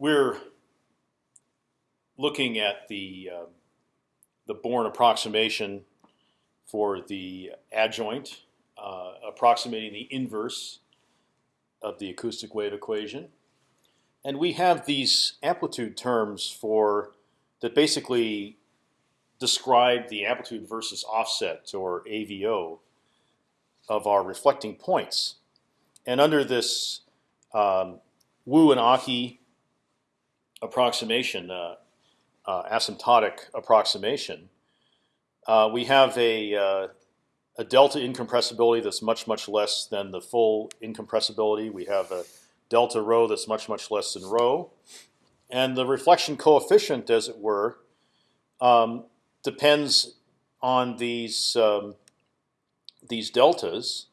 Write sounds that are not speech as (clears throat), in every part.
we're looking at the uh, the Born approximation for the adjoint, uh, approximating the inverse of the acoustic wave equation, and we have these amplitude terms for that basically describe the amplitude versus offset or AVO of our reflecting points. And under this um, Wu and Aki approximation, uh, uh, asymptotic approximation, uh, we have a, uh, a delta incompressibility that's much much less than the full incompressibility. We have a delta rho that's much much less than rho, and the reflection coefficient, as it were, um, depends on these um, these deltas,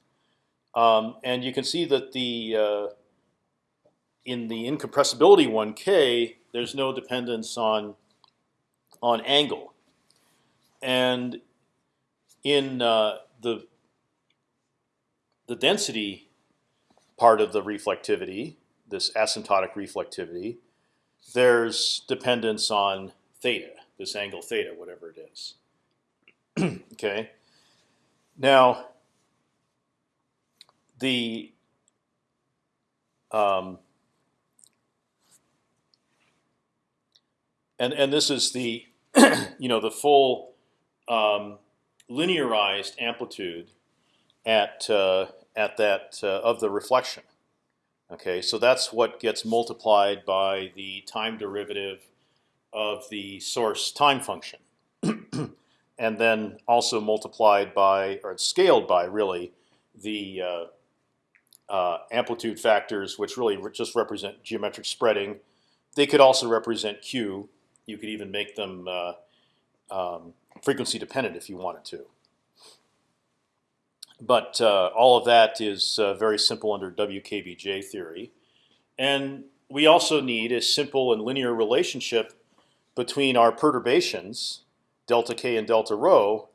um, and you can see that the uh, in the incompressibility one k, there's no dependence on on angle, and in uh, the the density part of the reflectivity, this asymptotic reflectivity, there's dependence on theta, this angle theta, whatever it is. (clears throat) okay. Now, the um, and and this is the (clears throat) you know the full um, linearized amplitude at uh, at that uh, of the reflection. Okay, so that's what gets multiplied by the time derivative of the source time function, (clears throat) and then also multiplied by or scaled by really the uh, uh, amplitude factors, which really just represent geometric spreading. They could also represent q. You could even make them uh, um, frequency dependent if you wanted to. But uh, all of that is uh, very simple under WKBJ theory, and we also need a simple and linear relationship between our perturbations, delta k and delta rho,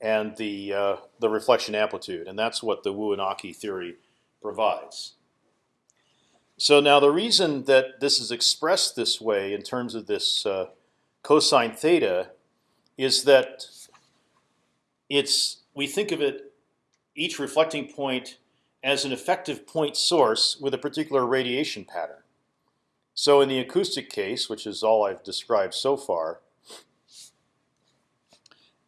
and the uh, the reflection amplitude, and that's what the Wu and Aki theory provides. So now the reason that this is expressed this way in terms of this uh, cosine theta is that it's we think of it each reflecting point as an effective point source with a particular radiation pattern. So in the acoustic case, which is all I've described so far,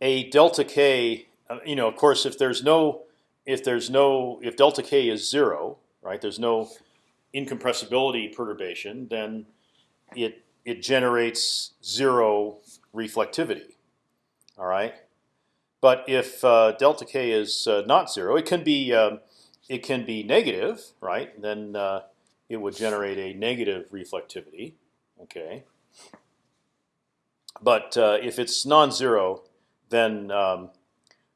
a delta k, uh, you know, of course, if there's no, if there's no, if delta k is zero, right? There's no incompressibility perturbation, then it it generates zero reflectivity. All right. But if uh, delta k is uh, not zero, it can be um, it can be negative, right? Then uh, it would generate a negative reflectivity. Okay. But uh, if it's non-zero, then um,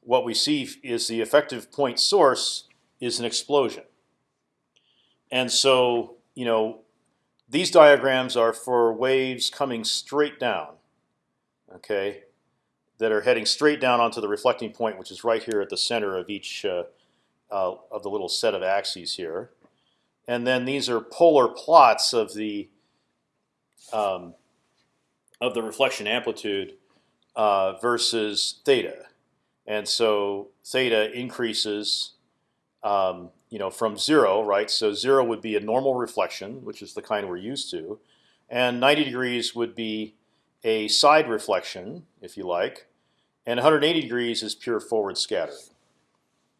what we see is the effective point source is an explosion. And so, you know, these diagrams are for waves coming straight down, okay, that are heading straight down onto the reflecting point, which is right here at the center of each uh, uh, of the little set of axes here. And then these are polar plots of the um, of the reflection amplitude uh, versus theta, and so theta increases, um, you know, from zero, right? So zero would be a normal reflection, which is the kind we're used to, and 90 degrees would be a side reflection, if you like, and 180 degrees is pure forward scattering.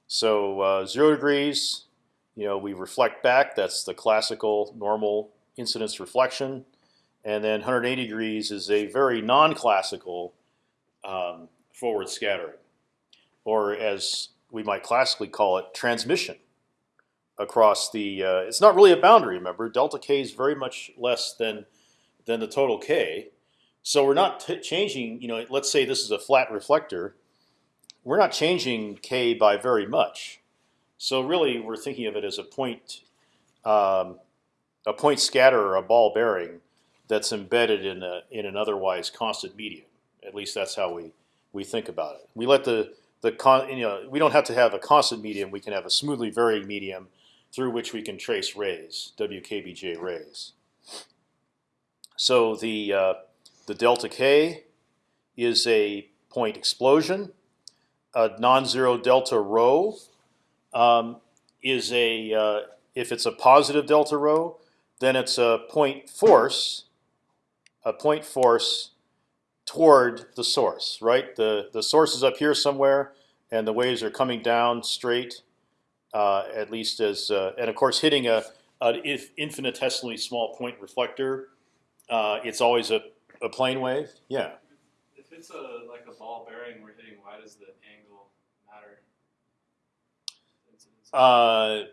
So uh, zero degrees you know, we reflect back. That's the classical normal incidence reflection, and then 180 degrees is a very non-classical um, forward scattering, or as we might classically call it, transmission across the. Uh, it's not really a boundary. Remember, delta k is very much less than than the total k. So we're not changing. You know, let's say this is a flat reflector. We're not changing k by very much. So really, we're thinking of it as a point, um, a point scatter or a ball bearing that's embedded in a in an otherwise constant medium. At least that's how we we think about it. We let the the con, you know we don't have to have a constant medium. We can have a smoothly varying medium through which we can trace rays, WKBJ rays. So the uh, the delta k is a point explosion. A non-zero delta rho um, is a uh, if it's a positive delta rho, then it's a point force, a point force toward the source. Right, the the source is up here somewhere, and the waves are coming down straight, at least as uh, and of course hitting a an infinitesimally small point reflector. Uh, it's always a, a plane wave. Yeah. If it's a like a ball bearing we're hitting, why does the angle matter? Uh,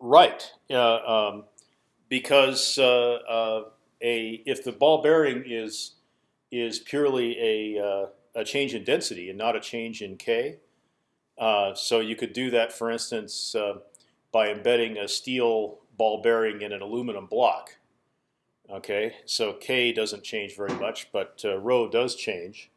right. Yeah. Um, because uh, uh, a if the ball bearing is is purely a uh, a change in density and not a change in k, uh, so you could do that, for instance, uh, by embedding a steel ball bearing in an aluminum block. Okay, so k doesn't change very much, but uh, rho does change.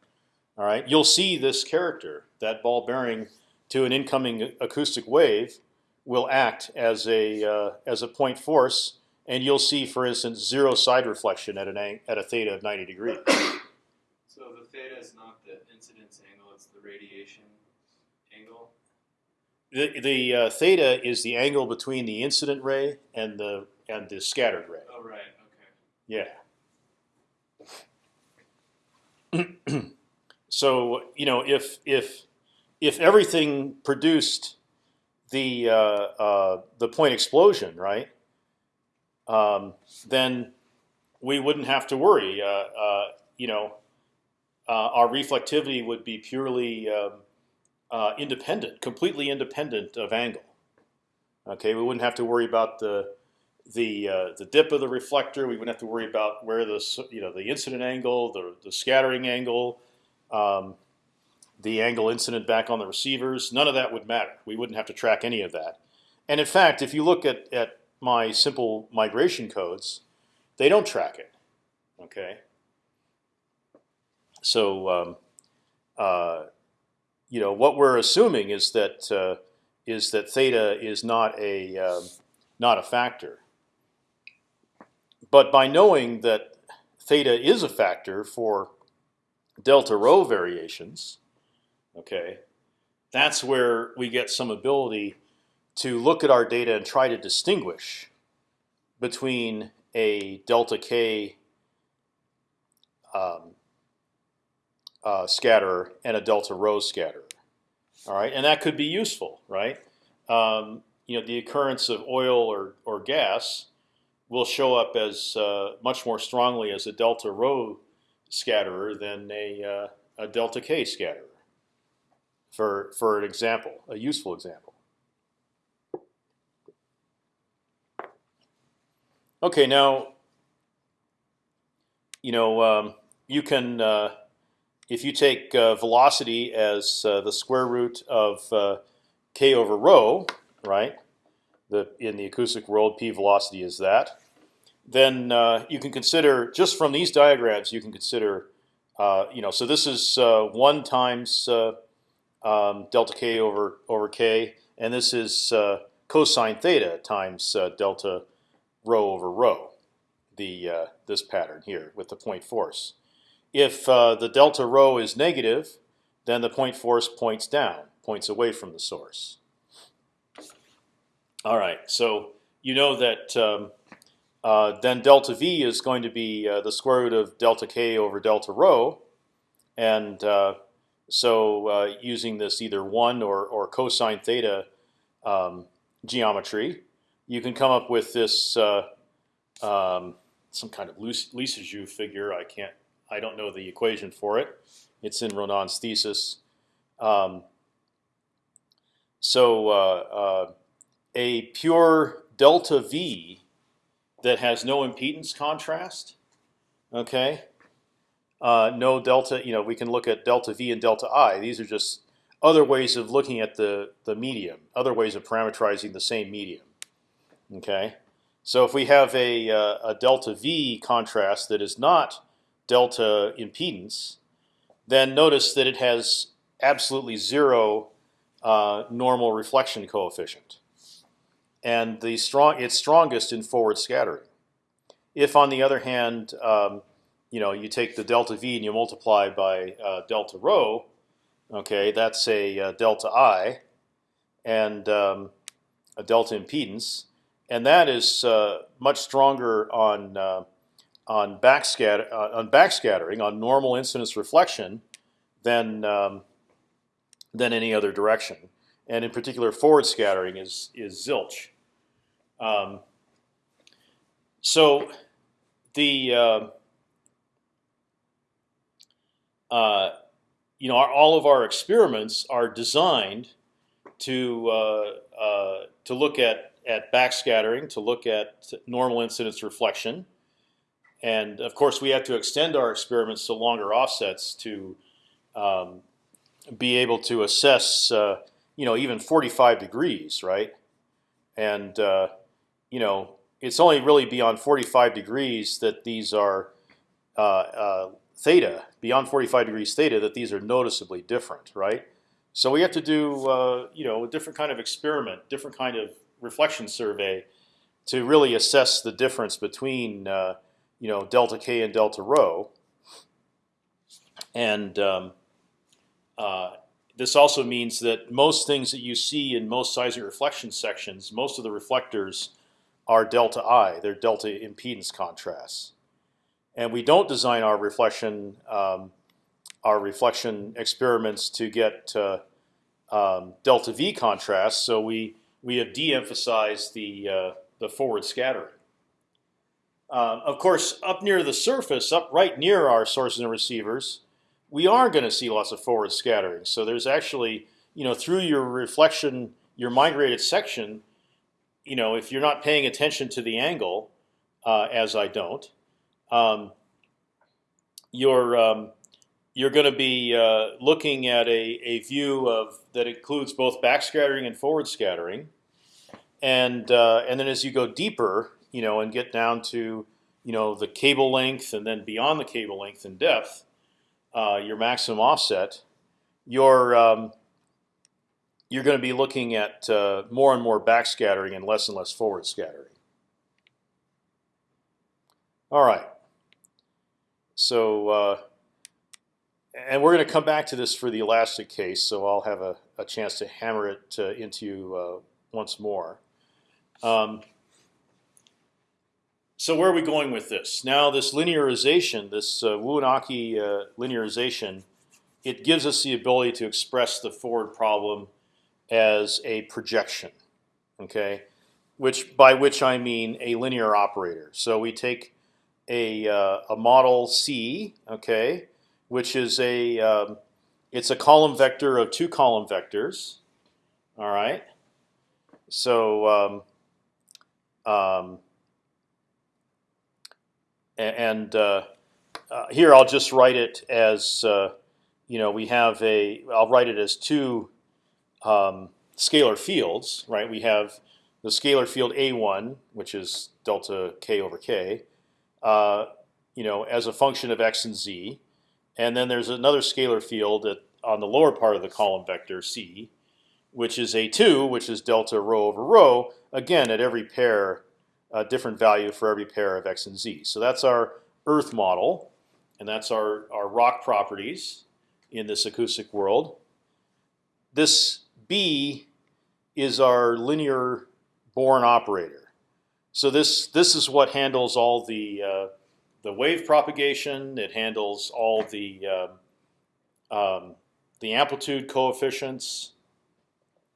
All right, you'll see this character, that ball bearing to an incoming acoustic wave, will act as a uh, as a point force, and you'll see, for instance, zero side reflection at an at a theta of 90 degrees. (coughs) So the theta is not the incidence angle; it's the radiation angle. The the uh, theta is the angle between the incident ray and the and the scattered ray. Oh right. Okay. Yeah. (clears throat) so you know, if if if everything produced the uh, uh, the point explosion, right? Um, then we wouldn't have to worry. Uh, uh you know, uh, our reflectivity would be purely um, uh, independent, completely independent of angle. Okay, we wouldn't have to worry about the the uh, the dip of the reflector. We wouldn't have to worry about where the you know the incident angle, the the scattering angle, um, the angle incident back on the receivers. None of that would matter. We wouldn't have to track any of that. And in fact, if you look at at my simple migration codes, they don't track it. Okay. So um, uh, you know what we're assuming is that uh, is that theta is not a um, not a factor. But by knowing that theta is a factor for delta rho variations, okay, that's where we get some ability to look at our data and try to distinguish between a delta k um, uh, scatterer and a delta rho scatterer. All right, and that could be useful, right? Um, you know, the occurrence of oil or or gas will show up as uh, much more strongly as a delta rho scatterer than a, uh, a delta k scatterer. For for an example, a useful example. Okay, now you know um, you can uh, if you take uh, velocity as uh, the square root of uh, k over rho, right? the in the acoustic world, p velocity is that. Then you can consider just from these diagrams, you can consider, you know, so this is one times um, delta k over over k, and this is cosine theta times delta rho over rho, the this pattern here with the point force. If the delta rho is negative, then the point force points down, points away from the source. All right, so you know that um, uh, then delta v is going to be uh, the square root of delta k over delta rho, and uh, so uh, using this either one or or cosine theta um, geometry, you can come up with this uh, um, some kind of Lissajous figure. I can't, I don't know the equation for it. It's in Ronan's thesis. Um, so uh, a pure delta V that has no impedance contrast. Okay, uh, no delta. You know, we can look at delta V and delta I. These are just other ways of looking at the the medium, other ways of parameterizing the same medium. Okay, so if we have a uh, a delta V contrast that is not delta impedance, then notice that it has absolutely zero uh, normal reflection coefficient and the strong it's strongest in forward scattering. If on the other hand, um, you know, you take the delta v and you multiply by uh, delta rho, okay, that's a uh, delta i, and um, a delta impedance, and that is uh, much stronger on uh, on backscatter uh, on backscattering on normal incidence reflection than um, than any other direction, and in particular, forward scattering is is zilch. Um, so the uh, uh, you know our, all of our experiments are designed to uh, uh, to look at at backscattering, to look at normal incidence reflection, and of course we have to extend our experiments to longer offsets to um, be able to assess uh, you know even 45 degrees, right? And uh, you know it's only really beyond 45 degrees that these are uh, uh, theta beyond 45 degrees theta that these are noticeably different, right? So we have to do uh, you know a different kind of experiment, different kind of reflection survey to really assess the difference between uh, you know delta k and delta rho. And um, uh, this also means that most things that you see in most seismic reflection sections, most of the reflectors are delta I. They're delta impedance contrasts, and we don't design our reflection um, our reflection experiments to get uh, um, delta V contrast. So we we have de-emphasized the uh, the forward scattering. Uh, of course, up near the surface, up right near our sources and receivers, we are going to see lots of forward scattering. So there's actually, you know, through your reflection, your migrated section, you know, if you're not paying attention to the angle, uh, as I don't, um, you're um, you're going to be uh, looking at a, a view of that includes both backscattering and forward scattering, and uh, and then as you go deeper, you know, and get down to you know the cable length and then beyond the cable length and depth, uh, your maximum offset, you're um, you're going to be looking at uh, more and more backscattering and less and less forward scattering. All right. So, uh, and we're going to come back to this for the elastic case, so I'll have a, a chance to hammer it uh, into you uh, once more. Um, so where are we going with this? Now this linearization, this uh, Wu and Aki uh, linearization, it gives us the ability to express the forward problem as a projection, okay? Which by which I mean a linear operator. So we take a uh, a model C, okay, which is a um, it's a column vector of two column vectors, all right. So um, um, and uh, uh, here I'll just write it as uh, you know we have a I'll write it as two um, scalar fields, right? We have the scalar field A1, which is delta k over k, uh, you know, as a function of x and z, and then there's another scalar field at, on the lower part of the column vector c, which is A2, which is delta rho over rho, again at every pair a different value for every pair of x and z. So that's our Earth model, and that's our, our rock properties in this acoustic world. This B is our linear Born operator. So this this is what handles all the uh, the wave propagation. It handles all the uh, um, the amplitude coefficients.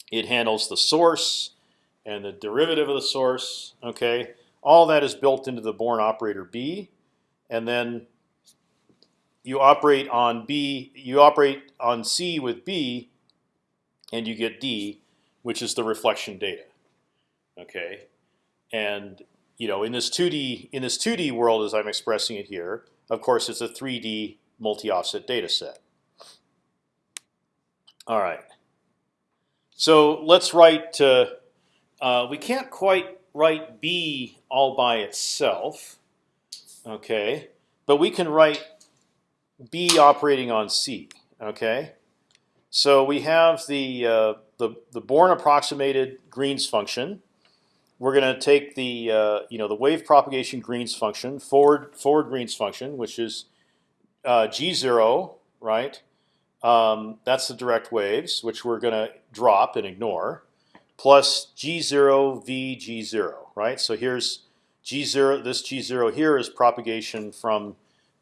It handles the source and the derivative of the source. Okay, all that is built into the Born operator B, and then you operate on B. You operate on C with B, and you get D, which is the reflection data. Okay, and you know in this 2D in this 2D world as I'm expressing it here, of course it's a 3D multi-offset data set. All right. So let's write. Uh, uh, we can't quite write B all by itself, okay? But we can write B operating on C, okay? So we have the uh, the the Born approximated Green's function, we're going to take the uh, you know the wave propagation Green's function forward forward Green's function, which is uh, g zero, right? Um, that's the direct waves, which we're going to drop and ignore, plus g zero v g zero, right? So here's g zero. This g zero here is propagation from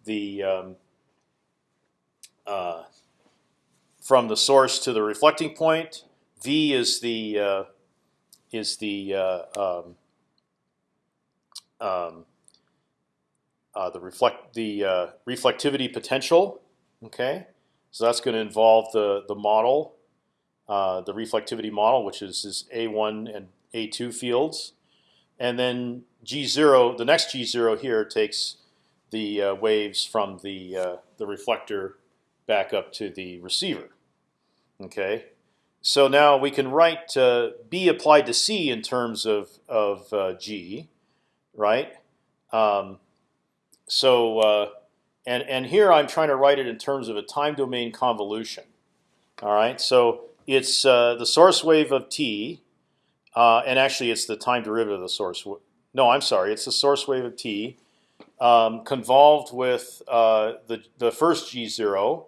the um, uh, from the source to the reflecting point. V is the uh, is the uh, um, um, uh, the reflect the uh, reflectivity potential. Okay, so that's going to involve the the model, uh, the reflectivity model, which is is A1 and A2 fields, and then G0. The next G0 here takes the uh, waves from the uh, the reflector back up to the receiver. Okay, so now we can write uh, B applied to C in terms of of uh, G, right? Um, so and and here I'm trying to write it in terms of a time domain convolution. All right, so it's uh, the source wave of t, uh, and actually it's the time derivative of the source. No, I'm sorry, it's the source wave of t um, convolved with uh, the the first g zero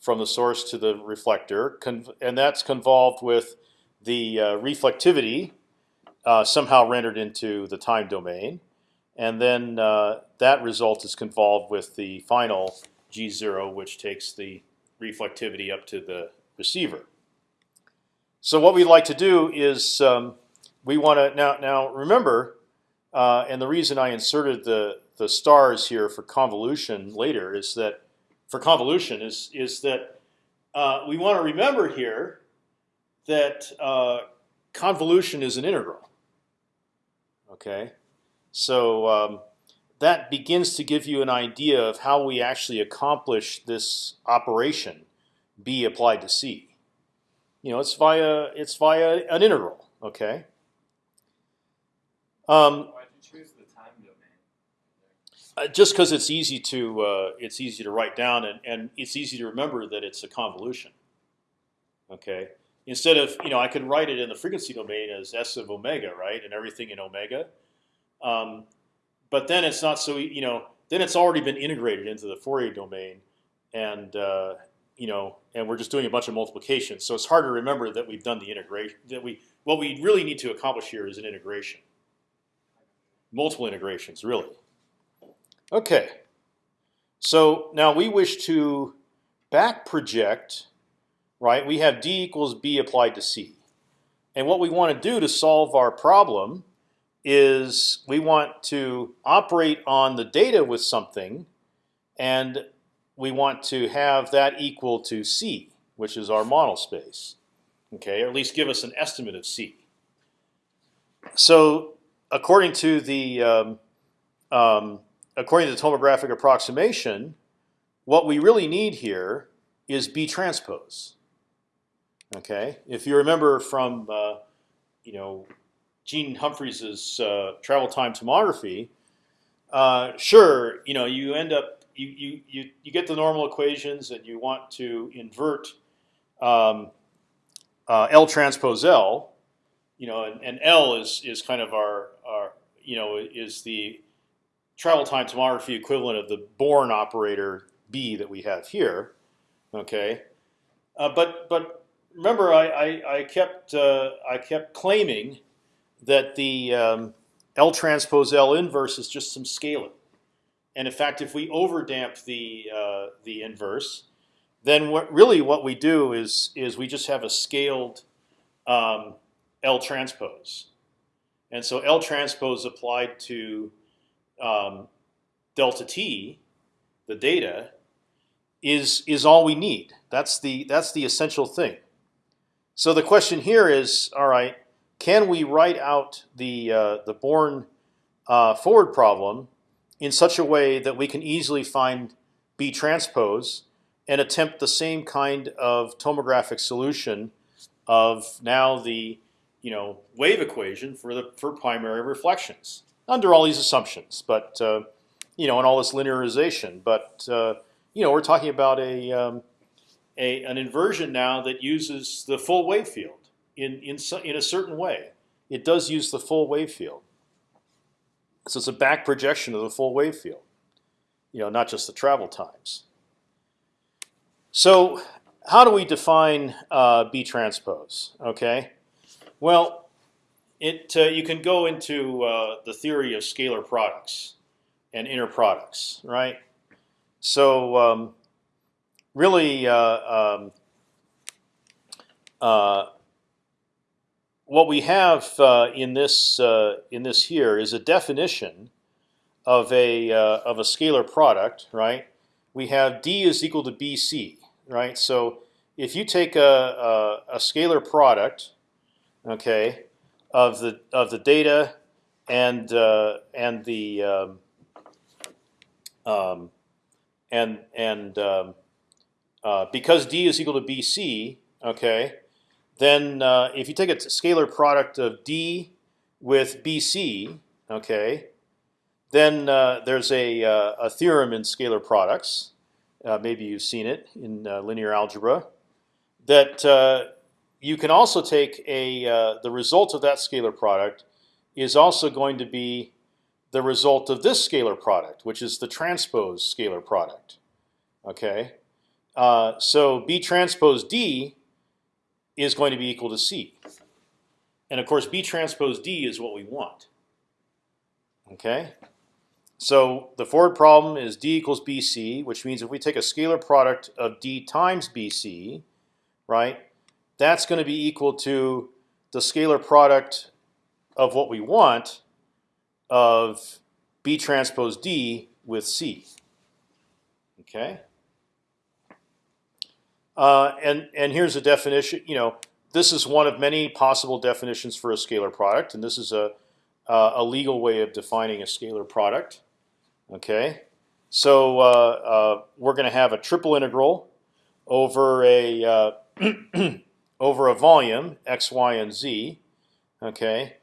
from the source to the reflector, and that's convolved with the uh, reflectivity uh, somehow rendered into the time domain, and then uh, that result is convolved with the final g0, which takes the reflectivity up to the receiver. So what we'd like to do is um, we want to now now remember, uh, and the reason I inserted the the stars here for convolution later is that for convolution is is that uh, we want to remember here that uh, convolution is an integral. Okay, so um, that begins to give you an idea of how we actually accomplish this operation, b applied to c. You know, it's via it's via an integral. Okay. Um, uh, just because it's easy to uh, it's easy to write down and, and it's easy to remember that it's a convolution. Okay, instead of you know I could write it in the frequency domain as s of omega, right, and everything in omega. Um, but then it's not so you know then it's already been integrated into the Fourier domain, and uh, you know and we're just doing a bunch of multiplications. So it's hard to remember that we've done the integration. That we what we really need to accomplish here is an integration, multiple integrations, really. Okay. So now we wish to back project, right? We have d equals b applied to c. And what we want to do to solve our problem is we want to operate on the data with something, and we want to have that equal to c, which is our model space. Okay, or at least give us an estimate of c. So according to the um, um, according to the tomographic approximation, what we really need here is B transpose. Okay, if you remember from uh, you know Gene Humphreys's uh, travel time tomography, uh, sure, you know you end up you, you you you get the normal equations and you want to invert um, uh, L transpose L, you know, and, and L is is kind of our our you know is the travel time tomography equivalent of the Born operator B that we have here. Okay, uh, but but remember, I I, I kept uh, I kept claiming that the um, L transpose L inverse is just some scaling, and in fact, if we overdamp the uh, the inverse, then what really what we do is is we just have a scaled um, L transpose, and so L transpose applied to um, delta t, the data, is is all we need. That's the that's the essential thing. So the question here is, all right, can we write out the uh, the Born uh, forward problem in such a way that we can easily find B transpose and attempt the same kind of tomographic solution of now the you know wave equation for the for primary reflections under all these assumptions, but uh, you know, and all this linearization. But uh, you know, we're talking about a, um, a an inversion now that uses the full wave field in in in a certain way. it does use the full wave field. So it's a back projection of the full wave field, you know, not just the travel times. So how do we define uh, B transpose? Okay, well, it uh, you can go into uh, the theory of scalar products and inner products, right? So um, really, uh, um, uh, what we have uh, in this uh, in this here is a definition of a uh, of a scalar product, right? We have d is equal to bc, right? So if you take a, a, a scalar product, okay, of the of the data and uh, and the um, um, and and um, uh, because d is equal to bc, okay, then uh, if you take a scalar product of d with bc, okay, then uh, there's a, uh, a theorem in scalar products. Uh, maybe you've seen it in uh, linear algebra. That uh, you can also take a the result of that scalar product is also going to be the result of this scalar product, which is the transpose scalar product. Okay, so B transpose D is going to be equal to C. And of course, B transpose D is what we want. Okay, so the forward problem is D equals BC, which means if we take a scalar product of D times BC, right, that's going to be equal to the scalar product of what we want of B transpose D with C. Okay. Uh, and and here's a definition. You know, this is one of many possible definitions for a scalar product, and this is a uh, a legal way of defining a scalar product. Okay, so uh, uh we're going to have a triple integral over a uh, (clears throat) over a volume x, y, and z. Okay,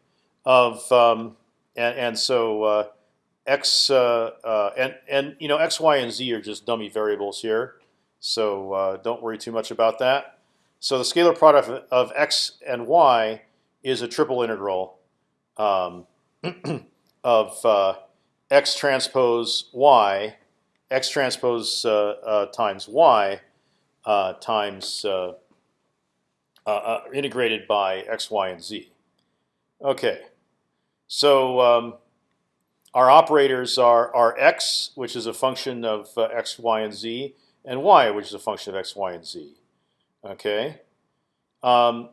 of um, and, and so x and and you know x, y, and z are just dummy variables here. So uh, don't worry too much about that. So the scalar product of, x and y is a triple integral um, (clears throat) of uh, x transpose y, x transpose uh, uh times y uh, times uh, integrated by x, y, and z. Okay, so um, our operators are, are x, which is a function of x, y, and z, and y, which is a function of x, y, and z. Okay. Um,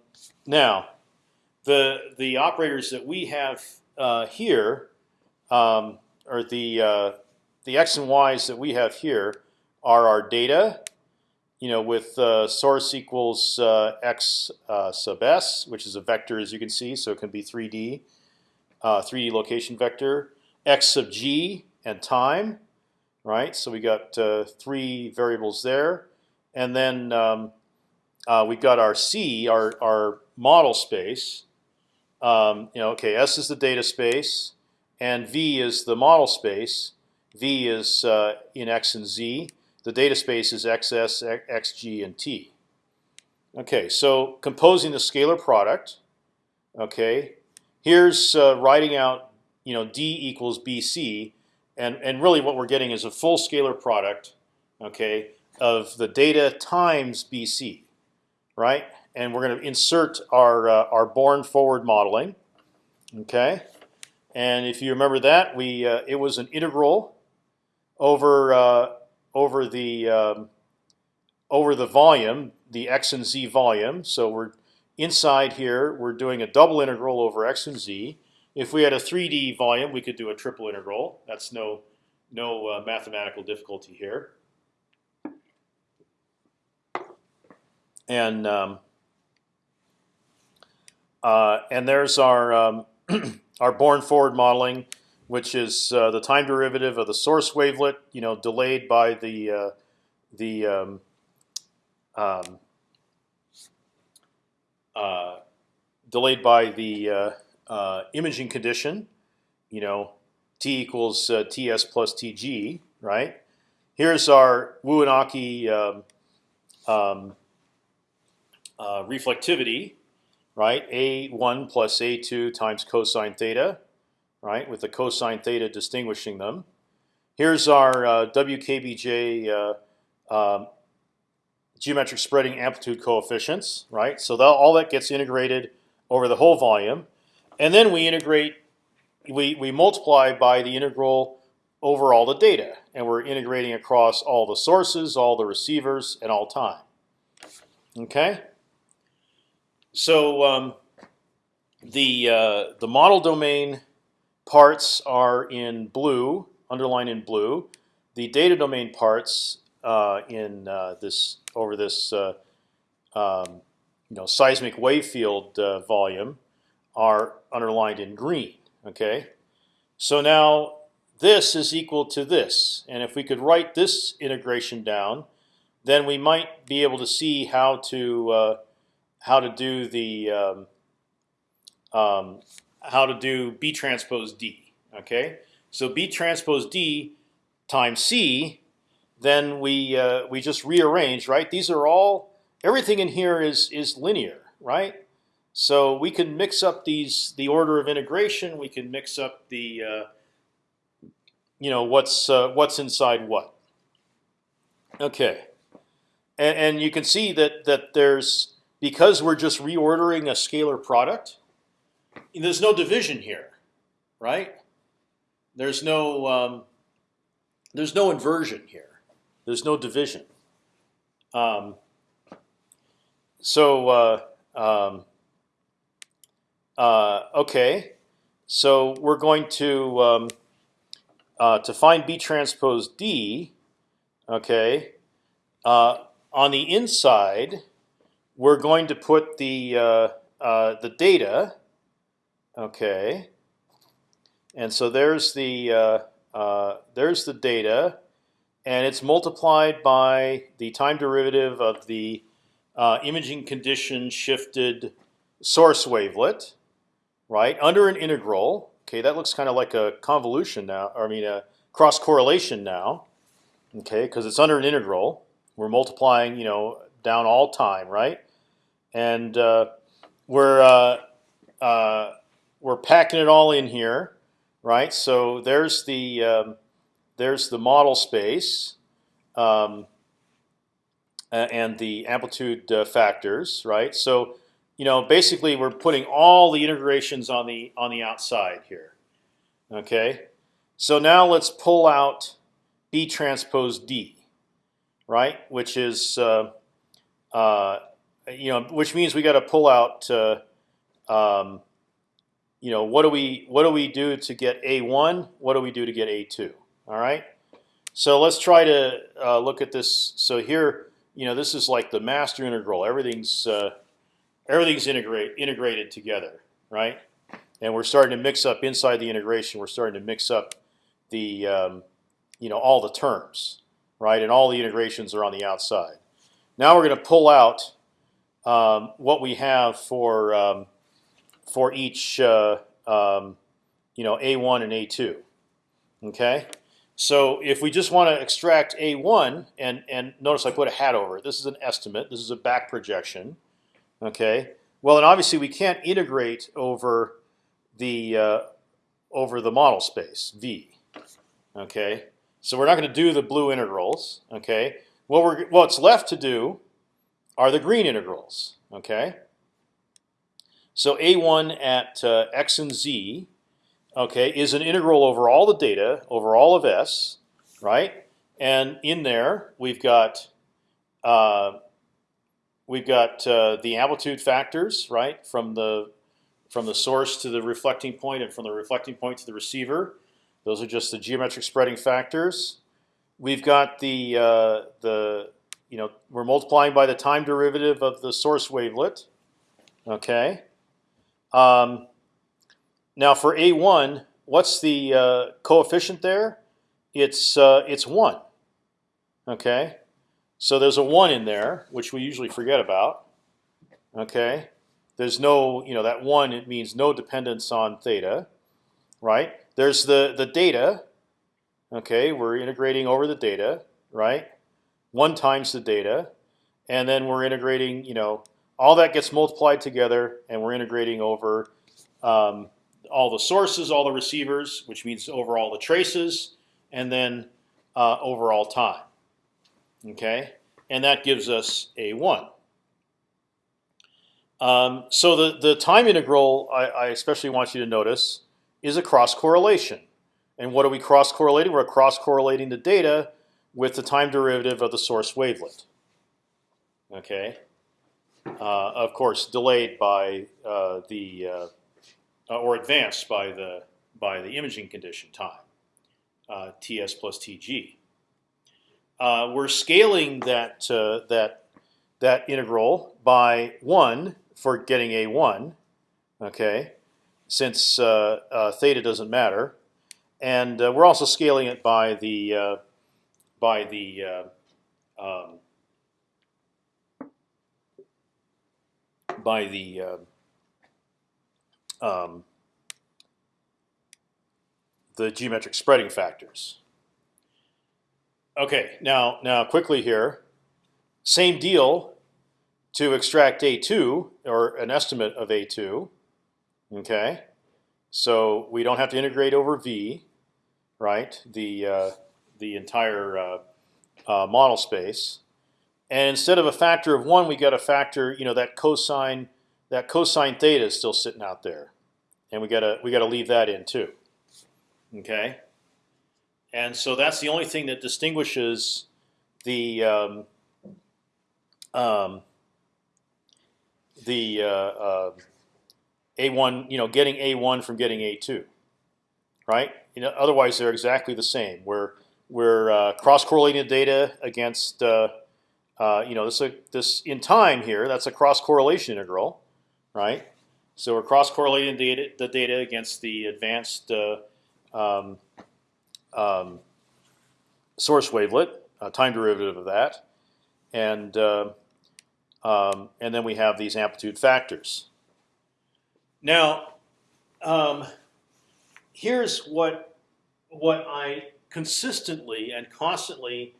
now, the the operators that we have uh, here, um, or the uh, the x and y's that we have here, are our data. You know, with uh, source equals uh, x uh, sub s, which is a vector, as you can see, so it can be 3D, 3D uh, location vector. x sub g and time, right? So we got uh, three variables there, and then um, uh, we've got our C, our our model space. Um, you know, okay, S is the data space, and V is the model space. V is uh, in X and Z. The data space is XS, XG, and T. Okay, so composing the scalar product. Okay, here's uh, writing out you know D equals BC and and really what we're getting is a full scalar product, okay, of the data times BC, right? And we're going to insert our uh, our born forward modeling, okay. And if you remember that, we uh, it was an integral over uh, over the um, over the volume, the x and z volume. So we're inside here. We're doing a double integral over x and z. If we had a 3D volume, we could do a triple integral. That's no no uh, mathematical difficulty here. And um, uh, and there's our um, (clears throat) our born forward modeling, which is uh, the time derivative of the source wavelet, you know, delayed by the uh, the um, um uh, delayed by the uh, imaging condition, you know, t equals uh, ts plus tg, right? Here's our Wu and Aki um, um, uh, reflectivity, right? A one plus A two times cosine theta, right? With the cosine theta distinguishing them. Here's our uh, WKBJ uh, um, geometric spreading amplitude coefficients, right? So that, all that gets integrated over the whole volume, and then we integrate, we we multiply by the integral over all the data, and we're integrating across all the sources, all the receivers, and all time. Okay. So um, the uh, the model domain parts are in blue, underlined in blue. The data domain parts uh, in uh, this over this uh, um, you know seismic wave field uh, volume are underlined in green. Okay, so now this is equal to this, and if we could write this integration down, then we might be able to see how to uh, how to do the um, um, how to do B transpose D. Okay, so B transpose D times C, then we uh, we just rearrange. Right, these are all everything in here is is linear. Right, so we can mix up these the order of integration. We can mix up the uh, you know what's uh, what's inside what. Okay, and, and you can see that that there's because we're just reordering a scalar product. There's no division here, right? There's no um, there's no inversion here. There's no division. Um, so uh, um, uh, okay, so we're going to um, uh, to find B transpose D. Okay, uh, on the inside, we're going to put the uh, uh, the data. Okay, and so there's the uh, there's the data, and it's multiplied by the time derivative of the imaging condition shifted source wavelet, right under an integral. Okay, that looks kind of like a convolution now. I mean a cross correlation now. Okay, because it's under an integral. We're multiplying, you know, down all time, right? And uh, we're uh, uh, we're packing it all in here, right? So there's the um, there's the model space um, and the amplitude uh, factors, right? So you know, basically we're putting all the integrations on the on the outside here. Okay, so now let's pull out B transpose D, right? Which is uh, uh, you know, which means we got to pull out. Uh, um, you know, what do we what do we do to get a one? What do we do to get a two? All right. So let's try to uh, look at this. So here, you know, this is like the master integral. Everything's uh, everything's integrate integrated together, right? And we're starting to mix up inside the integration. We're starting to mix up the um, you know all the terms, right? And all the integrations are on the outside. Now we're going to pull out um, what we have for um, for each uh, um, you know A1 and A2. Okay, so if we just want to extract A1 and and notice I put a hat over it. This is an estimate. This is a back projection. Okay. Well, and obviously we can't integrate over the uh, over the model space V. Okay. So we're not going to do the blue integrals. Okay. What we're what's left to do are the green integrals. Okay. So a1 at uh, x and z, okay, is an integral over all the data over all of s, right? And in there we've got uh, we've got uh, the amplitude factors, right, from the from the source to the reflecting point and from the reflecting point to the receiver. Those are just the geometric spreading factors. We've got the uh, the you know we're multiplying by the time derivative of the source wavelet. Okay. Um, now for a1, what's the uh, coefficient there? It's uh, it's one. Okay. So there's a one in there, which we usually forget about. Okay. There's no, you know, that one it means no dependence on theta, right? There's the the data. Okay, we're integrating over the data, right? One times the data, and then we're integrating, you know, all that gets multiplied together, and we're integrating over um, all the sources, all the receivers, which means over all the traces, and then uh, over all time. Okay, and that gives us a one. Um, so the the time integral, I, I especially want you to notice, is a cross correlation. And what are we cross correlating? We're cross correlating the data with the time derivative of the source wavelet. Okay, uh, of course, delayed by uh, the uh, or advanced by the by the imaging condition time, uh, Ts plus Tg. Uh, we're scaling that uh, that that integral by one for getting a one. Okay, since theta doesn't matter, and we're also scaling it by the by the um, by the uh, um, the geometric spreading factors. Okay, now now quickly here, same deal to extract a2 or an estimate of a2. Okay, so we don't have to integrate over v, right? The uh, the entire uh, uh, model space. And instead of a factor of one, we got a factor. You know that cosine that cosine theta is still sitting out there, and we gotta we gotta leave that in too. Okay. And so that's the only thing that distinguishes the um, um, the uh, uh, a1, you know, getting a1 from getting a2, right? You know, otherwise they're exactly the same. We're we're uh, cross correlating the data against uh, uh, you know, this this in time here. That's a cross correlation integral, right? So we're cross correlating the data, against the advanced uh, um, um, source wavelet, a time derivative of that, and uh, um, and then we have these amplitude factors. Now, um, here's what what I consistently and constantly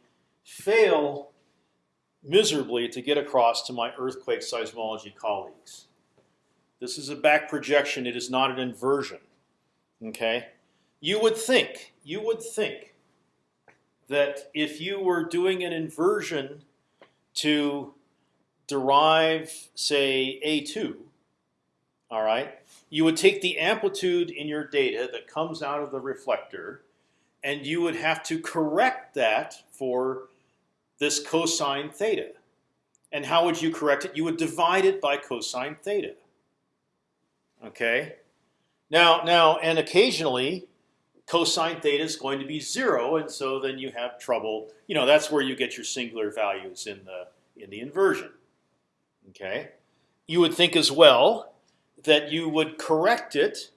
fail miserably to get across to my earthquake seismology colleagues. This is a back projection. It is not an inversion. Okay, you would think you would think that if you were doing an inversion to derive, say, a2, all right, you would take the amplitude in your data that comes out of the reflector, and you would have to correct that for this cosine theta. And how would you correct it? You would divide it by cosine theta. Okay. Now, now, and occasionally, cosine theta is going to be zero, and so then you have trouble. You know, that's where you get your singular values in the in the inversion. Okay. You would think as well that you would correct it.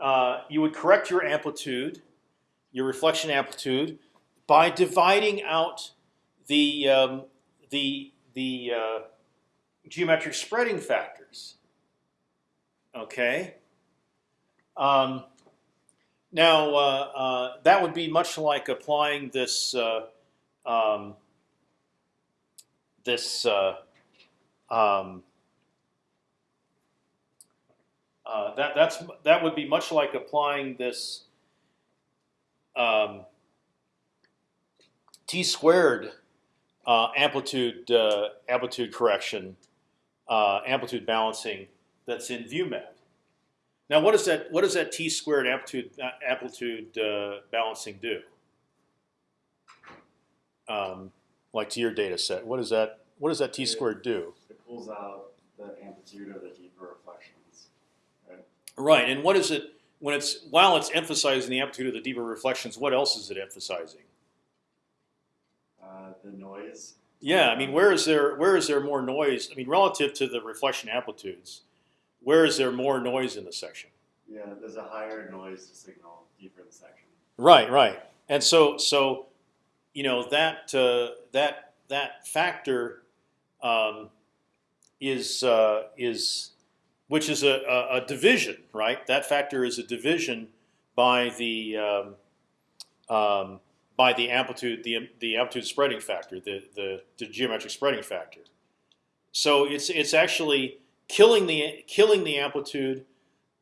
Uh, you would correct your amplitude, your reflection amplitude, by dividing out the um, the the uh, geometric spreading factors. Okay. Um, now uh, uh, that would be much like applying this uh, um, this uh, um, uh, that that's that would be much like applying this um, t squared uh, amplitude amplitude correction, amplitude balancing that's in ViewMed. Now, what does that what does that t squared amplitude uh, amplitude uh, balancing do? Um, like to your data set, what does that what does that t squared do? It pulls out the amplitude of the deeper reflections. Right. Right, and what is it when it's while it's emphasizing the amplitude of the deeper reflections? What else is it emphasizing? Uh, the noise. Yeah, I mean, where is there where is there more noise? I mean, relative to the reflection amplitudes, where is there more noise in the section? Yeah, there's a higher noise to signal deeper in the section. Right, right, and so so, you know that uh, that that factor um, is uh, is which is a, a, a, division, right? That factor is a division by the um, um, by the amplitude, the the amplitude spreading factor, the the, the geometric spreading factor. So it's it's actually killing the killing the amplitude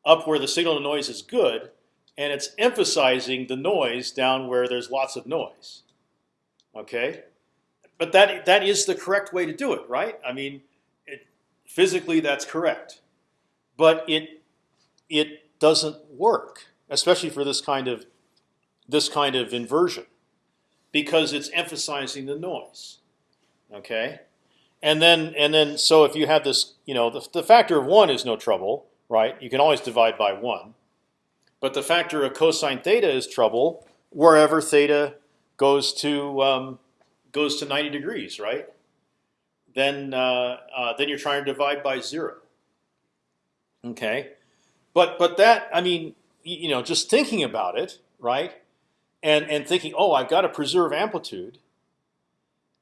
up where the signal to noise is good, and it's emphasizing the noise down where there's lots of noise. Okay, but that that is the correct way to do it, right? I mean, it, physically that's correct, but it it doesn't work, especially for this kind of this kind of inversion, because it's emphasizing the noise. Okay, and then and then so if you have this, you know, the, the factor of one is no trouble, right? You can always divide by one, but the factor of cosine theta is trouble wherever theta goes to um, goes to 90 degrees, right? Then uh, uh, then you're trying to divide by zero. Okay, but but that I mean you know just thinking about it, right? And and thinking, oh, I've got to preserve amplitude.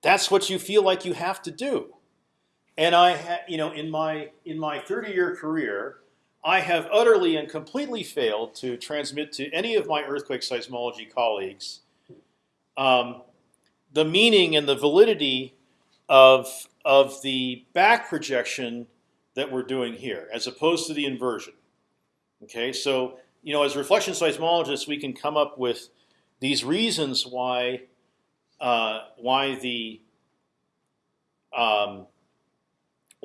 That's what you feel like you have to do. And I, you know, in my in my 30-year career, I have utterly and completely failed to transmit to any of my earthquake seismology colleagues um, the meaning and the validity of of the back projection that we're doing here, as opposed to the inversion. Okay, so you know, as reflection seismologists, we can come up with these reasons why uh, why the um,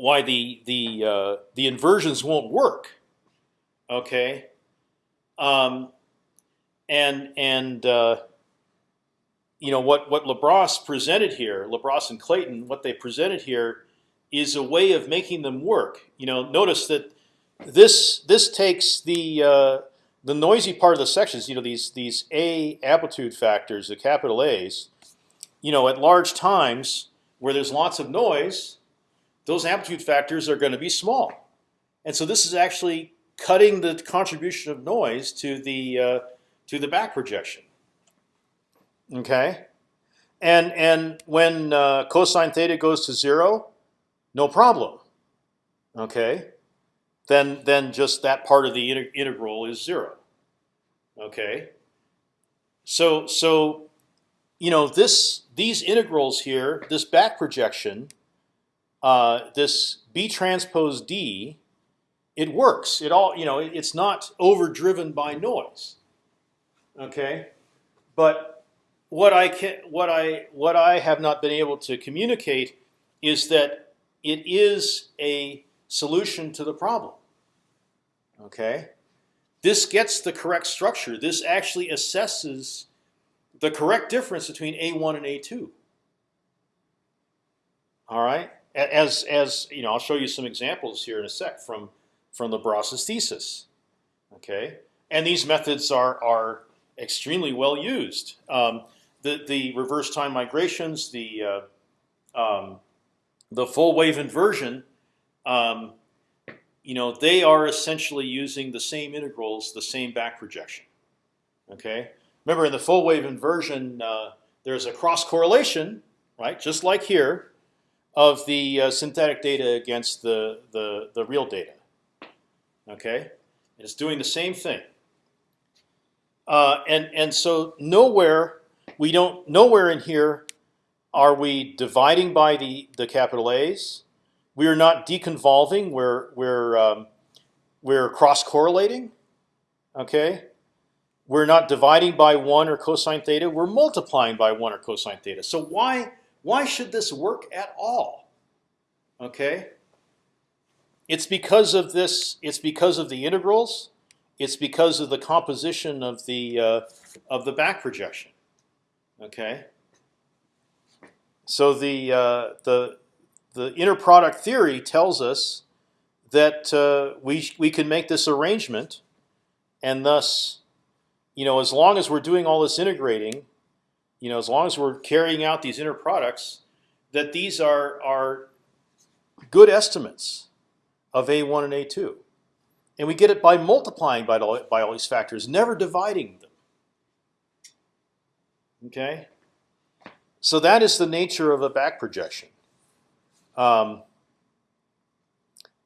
why the the uh, the inversions won't work. Okay, um, and and uh, you know what what Le Bras presented here, Le Bras and Clayton, what they presented here is a way of making them work. You know, notice that this this takes the uh, the noisy part of the sections. You know, these these A amplitude factors, the capital A's. You know, at large times where there's lots of noise, those amplitude factors are going to be small, and so this is actually cutting the contribution of noise to the uh, to the back projection. Okay, and and when uh, cosine theta goes to zero, no problem. Okay, then then just that part of the integral is zero. Okay, so so you know this these integrals here, this back projection, uh, this b transpose d, it works. It all you know. It's not overdriven by noise. Okay, but what I can what I what I have not been able to communicate is that it is a solution to the problem. Okay, this gets the correct structure. This actually assesses the correct difference between A1 and A2. All right, as as you know, I'll show you some examples here in a sec from from Le Bras's thesis. Okay, and these methods are are extremely well used. Um, the the reverse time migrations, the uh, um, the full wave inversion, um, you know, they are essentially using the same integrals, the same back projection. Okay. Remember, in the full wave inversion, uh, there's a cross correlation, right? Just like here, of the uh, synthetic data against the the the real data. Okay, it's doing the same thing. Uh, and and so nowhere we don't nowhere in here are we dividing by the the capital A's. We are not deconvolving. We're we're um, we're cross correlating. Okay. We're not dividing by one or cosine theta. We're multiplying by one or cosine theta. So why why should this work at all? Okay. It's because of this. It's because of the integrals. It's because of the composition of the uh, of the back projection. Okay. So the uh, the the inner product theory tells us that uh, we we can make this arrangement, and thus, you know, as long as we're doing all this integrating, you know, as long as we're carrying out these inner products, that these are are good estimates of a1 and a2, and we get it by multiplying by all, by all these factors, never dividing them. Okay, so that is the nature of a back projection, um,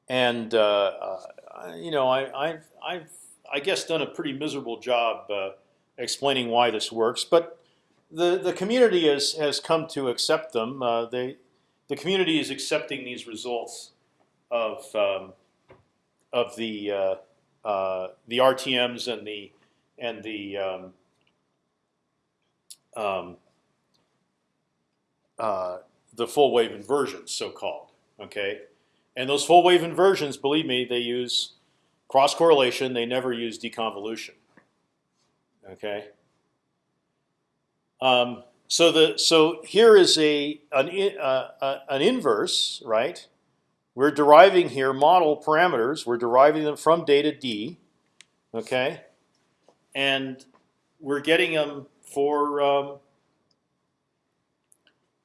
and uh, uh, you know I, I've I've I guess done a pretty miserable job uh, explaining why this works, but the the community has has come to accept them. Uh, they the community is accepting these results of um, of the uh, uh, the RTM's and the and the um, um, uh, the full wave inversions, so called. Okay, and those full wave inversions, believe me, they use cross correlation. They never use deconvolution. Okay. Um, so the so here is a an uh, uh, an inverse, right? We're deriving here model parameters. We're deriving them from data d, okay, and we're getting them for um,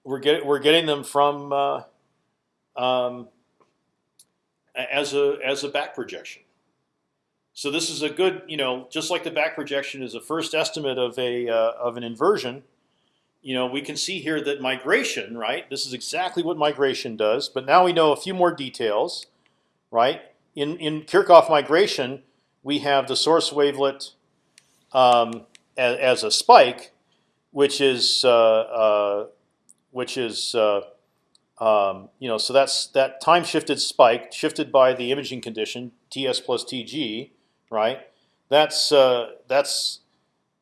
we're getting we're getting them from uh, um, as a as a back projection. So this is a good, you know, just like the back projection is a first estimate of a uh, of an inversion. You know, we can see here that migration, right? This is exactly what migration does. But now we know a few more details, right? In in Kirchhoff migration, we have the source wavelet um, as, as, a spike, which is uh, uh, which is uh, um, you know, so that's that time shifted spike shifted by the imaging condition Ts plus Tg, right? That's uh, that's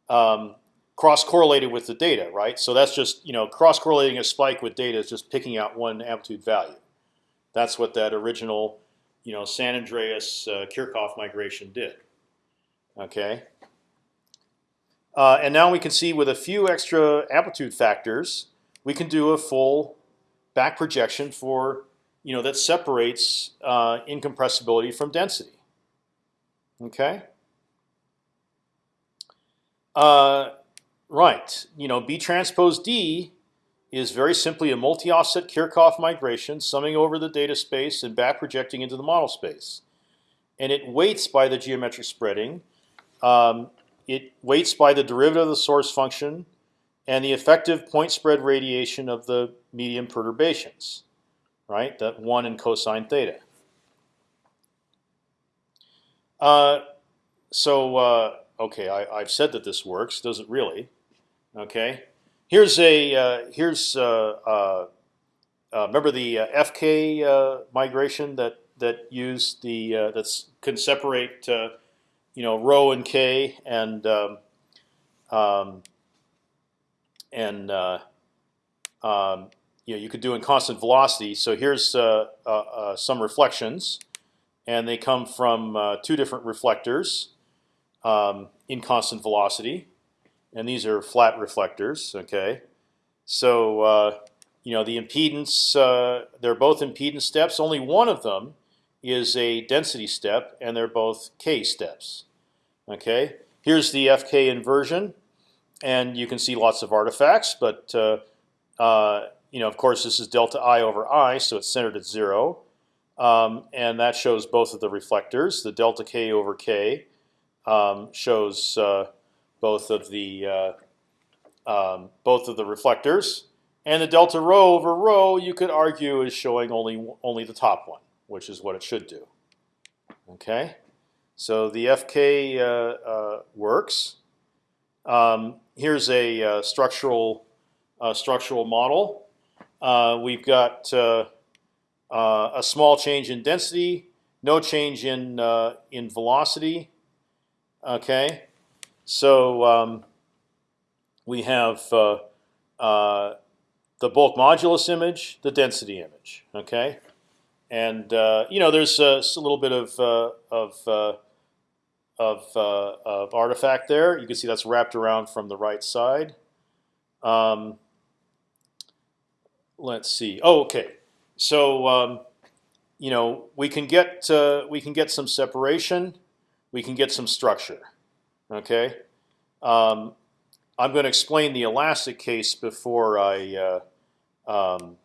um, cross correlated with the data, right? So that's just you know cross correlating a spike with data is just picking out one amplitude value. That's what that original you know San Andreas uh, Kirchhoff migration did. Okay. Uh, and now we can see with a few extra amplitude factors, we can do a full back projection for you know that separates uh, incompressibility from density. Okay. Uh, right. You know, B transpose D is very simply a multi-offset Kirchhoff migration, summing over the data space and back projecting into the model space, and it weights by the geometric spreading. Um, it weights by the derivative of the source function and the effective point spread radiation of the medium perturbations, right? That one in cosine theta. Uh, so uh, okay, I, have said that this works. Does it really? Okay. Here's a uh, here's uh, uh, uh, remember the FK migration that that used the that's can separate you know rho and k and um, um, and uh, um, you know you could do in constant velocity. So here's uh, uh, uh some reflections, and they come from uh, two different reflectors um, in constant velocity, and these are flat reflectors. Okay, so uh, you know the impedance they're both impedance steps. Only one of them is a density step, and they're both k steps. Okay, here's the FK inversion and you can see lots of artifacts. But uh, uh, you know, of course, this is delta i over i, so it's centered at zero, um, and that shows both of the reflectors. The delta k over k um, shows uh, both of the uh, um, both of the reflectors, and the delta rho over rho you could argue is showing only only the top one, which is what it should do. Okay, so the FK uh, uh, works. Um, here's a uh, structural uh, structural model. Uh, we've got a small change in density, no change in in velocity. Okay, so um, we have the bulk modulus image, the density image. Okay, and you know there's a, a little bit of of of, uh, of artifact there. You can see that's wrapped around from the right side. Um, let's see. Oh, okay. So um, you know we can get uh, we can get some separation. We can get some structure. Okay. Um, I'm going to explain the elastic case before I uh, um,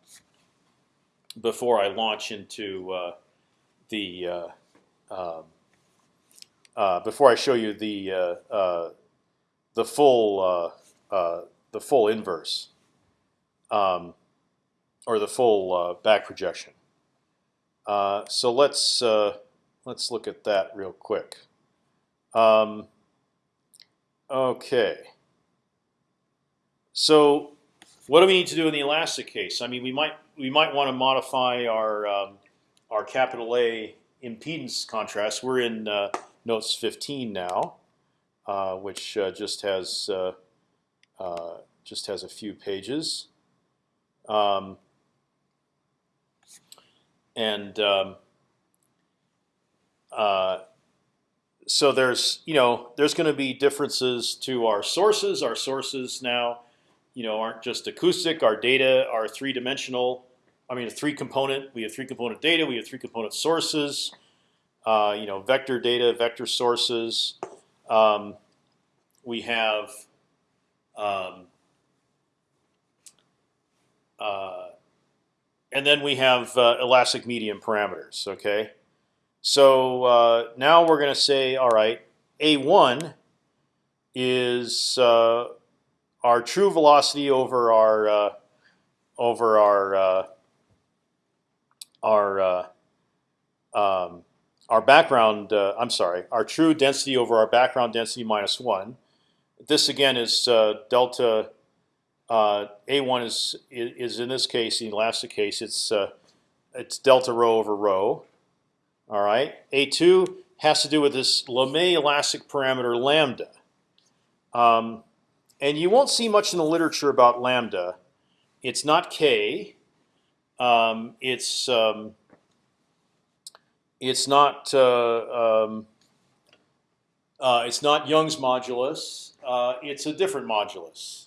before I launch into uh, the uh, um, uh, before I show you the uh, the full the full inverse um, or the full back projection. so let's let's look at that real quick. Um, okay. So what do we need to do in the elastic case? I mean, we might we might want to modify our um, our capital A impedance contrast. We're in uh, notes 15 now, uh, which uh, just has uh, uh, just has a few pages, um, and um, uh, so there's you know there's going to be differences to our sources. Our sources now, you know, aren't just acoustic. Our data are three dimensional. I mean, a three component. We have three component data. We have three component sources. Uh, you know, vector data, vector sources. Um, we have um, uh, and then we have uh, elastic medium parameters. Okay, so uh, now we're going to say, all right, a1 is uh, our true velocity over our uh, over our uh, our uh, um, our background. Uh, I'm sorry, our true density over our background density minus one. This again is delta. Uh, A1 is is in this case, in the elastic case, it's it's delta rho over rho. All right. A2 has to do with this Lamé elastic parameter lambda. Um, and you won't see much in the literature about lambda. It's not k. Um, it's um, it's not uh, um, uh, it's not Young's modulus. Uh, it's a different modulus.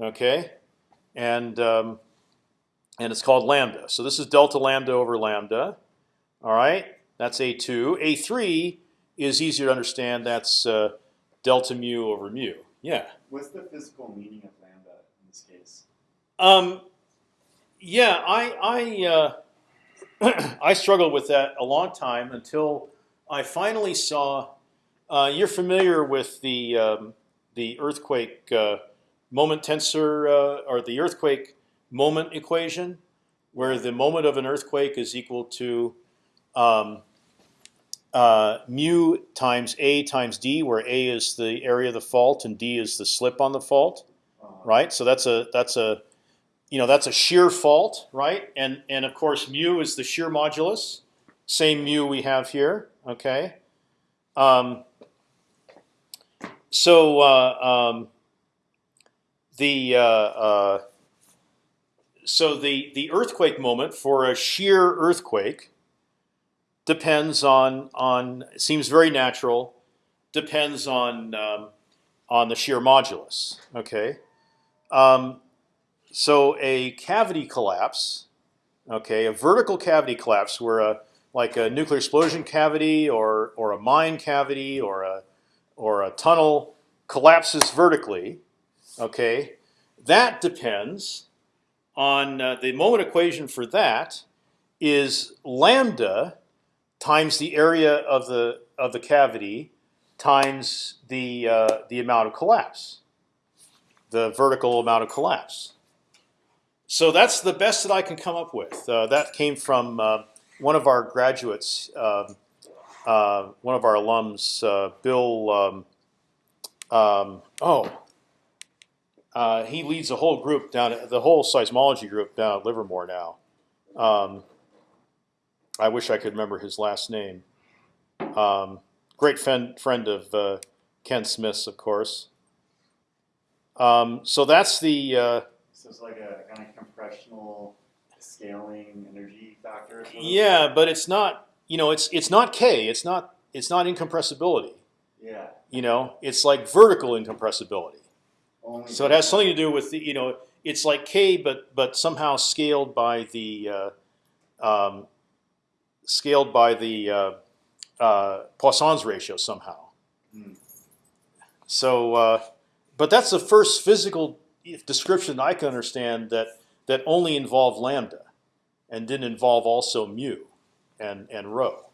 Okay, and um, and it's called lambda. So this is delta lambda over lambda. All right, that's a2. A3 is easier to understand. That's uh, delta mu over mu. Yeah. What's the physical meaning of lambda in this case? Um, yeah, I I uh, (clears throat) I struggled with that a long time until I finally saw. Uh, you're familiar with the um, the earthquake uh, moment tensor uh, or the earthquake moment equation, where the moment of an earthquake is equal to um, uh, mu times a times d, where a is the area of the fault and d is the slip on the fault Uh, right? So that's a that's a you know that's a shear fault, right? And and of course mu is the shear modulus, same mu we have here. Okay. Um, so uh, um, the uh, uh, so the the earthquake moment for a shear earthquake depends on on seems very natural depends on um, on the shear modulus. Okay. Um, so a cavity collapse, okay, a vertical cavity collapse, where a like a nuclear explosion cavity or or a mine cavity or a or a tunnel collapses vertically, okay, that depends on uh, the moment equation for that is lambda times the area of the of the cavity times the uh, the amount of collapse the vertical amount of collapse. So that's the best that I can come up with. Uh, that came from uh, one of our graduates, um uh, one of our alums, uh, Bill. Um, um, oh, uh, he leads a whole group down, the whole seismology group down at Livermore now. Um, I wish I could remember his last name. Um, great friend, friend of uh, Ken Smith's, of course. Um, so that's the uh, so it's like a kind of compressional scaling energy factor. yeah, but it's not you know it's it's not k. It's not it's not incompressibility. Yeah. You know, it's like vertical incompressibility. Only So it has something to do with the you know it's like k, but but somehow scaled by the uh, um, scaled by the uh, uh, Poisson's ratio somehow. Hmm. So, uh, but that's the first physical description I can understand that that only involved lambda, and didn't involve also mu, and and rho.